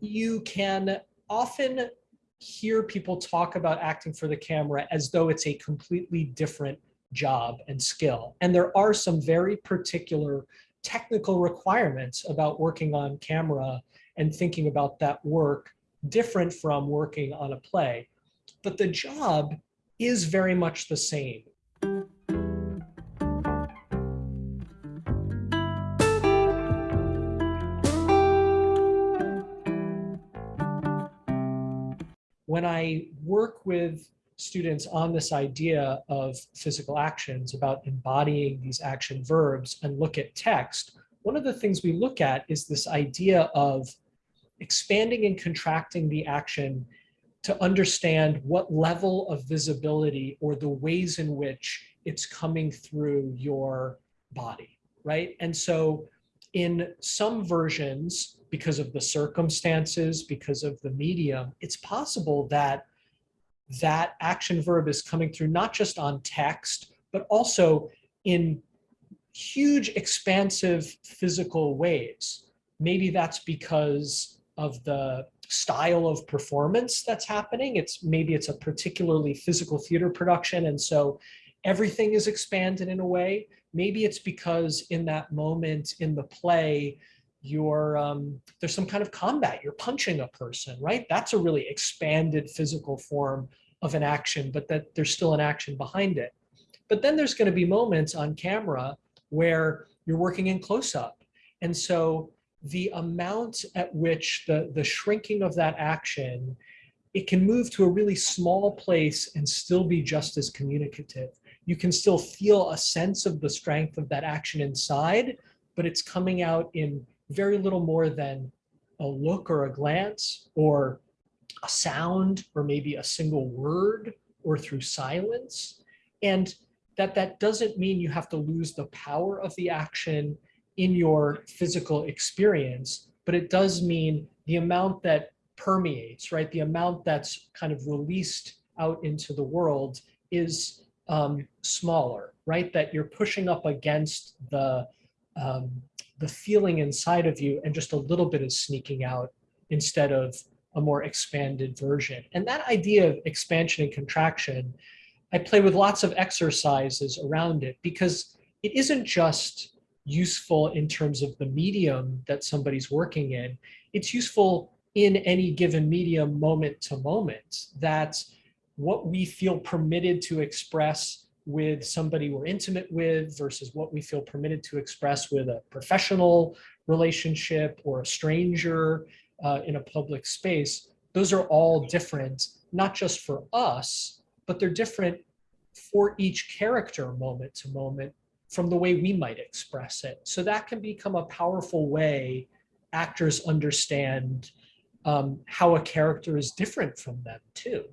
you can often hear people talk about acting for the camera as though it's a completely different job and skill. And there are some very particular technical requirements about working on camera and thinking about that work different from working on a play. But the job is very much the same. When I work with students on this idea of physical actions, about embodying these action verbs and look at text, one of the things we look at is this idea of expanding and contracting the action to understand what level of visibility or the ways in which it's coming through your body, right? And so in some versions, because of the circumstances, because of the medium, it's possible that that action verb is coming through not just on text, but also in huge expansive physical ways. Maybe that's because of the style of performance that's happening. It's maybe it's a particularly physical theater production. And so everything is expanded in a way. Maybe it's because in that moment in the play, you're um, there's some kind of combat, you're punching a person, right? That's a really expanded physical form of an action, but that there's still an action behind it. But then there's gonna be moments on camera where you're working in close up. And so the amount at which the, the shrinking of that action, it can move to a really small place and still be just as communicative. You can still feel a sense of the strength of that action inside, but it's coming out in very little more than a look or a glance or a sound or maybe a single word or through silence. And that that doesn't mean you have to lose the power of the action in your physical experience, but it does mean the amount that permeates, right? The amount that's kind of released out into the world is um, smaller, right? That you're pushing up against the, um, the feeling inside of you and just a little bit is sneaking out instead of a more expanded version. And that idea of expansion and contraction, I play with lots of exercises around it because it isn't just useful in terms of the medium that somebody's working in. It's useful in any given medium moment to moment that what we feel permitted to express with somebody we're intimate with versus what we feel permitted to express with a professional relationship or a stranger uh, in a public space, those are all different, not just for us, but they're different for each character moment to moment from the way we might express it. So that can become a powerful way actors understand um, how a character is different from them too.